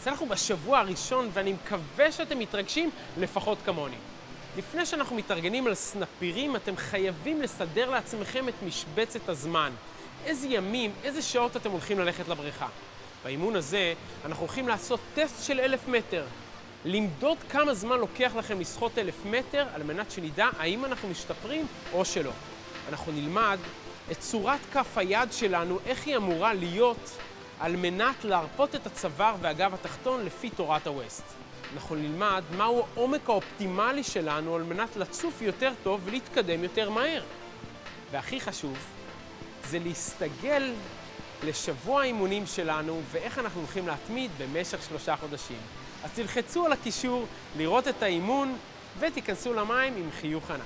אז אנחנו בשבוע הראשון, ואני מקווה שאתם מתרגשים לפחות כמוני. לפני שאנחנו מתארגנים על סנפירים, אתם חייבים לסדר לעצמכם את משבצת הזמן. איזה ימים, איזה שעות אתם הולכים ללכת לבריכה. באימון הזה אנחנו הולכים לעשות טסט של אלף מטר. למדוד כמה זמן לוקח לכם לשחות אלף מטר, על מנת שנדע האם אנחנו משתפרים או שלא. אנחנו נלמד את צורת כף היד שלנו, איך היא אמורה להיות, על מנת להרפות את הצוואר והגב התחתון לפי תורת הווסט. אנחנו נלמד מהו העומק האופטימלי שלנו על מנת לצוף יותר טוב ולהתקדם יותר מהר. והכי חשוב, זה להסתגל לשבוע האימונים שלנו ואיך אנחנו הולכים להתמיד במשך שלושה חודשים. אז תלחצו על הקישור לראות את האימון ותיכנסו למים עם חיוך ענק.